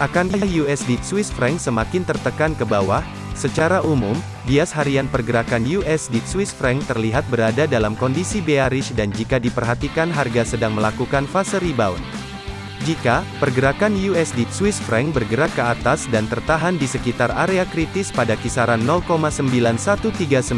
Akankah USD Swiss franc semakin tertekan ke bawah? Secara umum, bias harian pergerakan USD Swiss franc terlihat berada dalam kondisi bearish dan jika diperhatikan harga sedang melakukan fase rebound. Jika pergerakan USD Swiss franc bergerak ke atas dan tertahan di sekitar area kritis pada kisaran 0,91399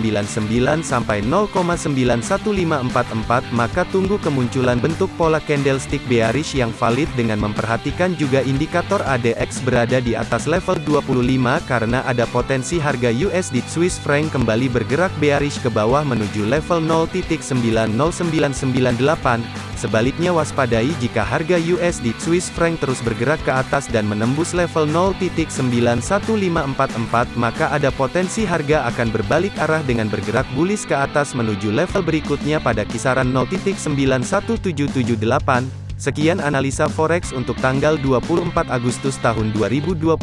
sampai 0,91544 maka tunggu kemunculan bentuk pola candlestick bearish yang valid dengan memperhatikan juga indikator ADX berada di atas level 25 karena ada potensi harga USD Swiss franc kembali bergerak bearish ke bawah menuju level 0.90998 Sebaliknya waspadai jika harga USD Swiss franc terus bergerak ke atas dan menembus level 0.91544 maka ada potensi harga akan berbalik arah dengan bergerak bullish ke atas menuju level berikutnya pada kisaran 0.91778. Sekian analisa forex untuk tanggal 24 Agustus tahun 2021.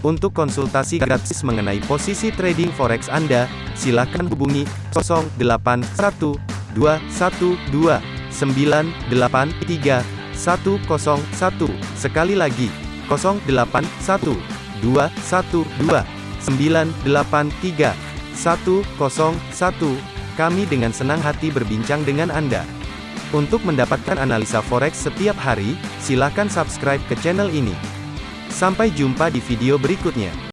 Untuk konsultasi gratis mengenai posisi trading forex Anda, silakan hubungi 081212 983 101. Sekali lagi, 081 212 983 101. Kami dengan senang hati berbincang dengan Anda. Untuk mendapatkan analisa forex setiap hari, silakan subscribe ke channel ini. Sampai jumpa di video berikutnya.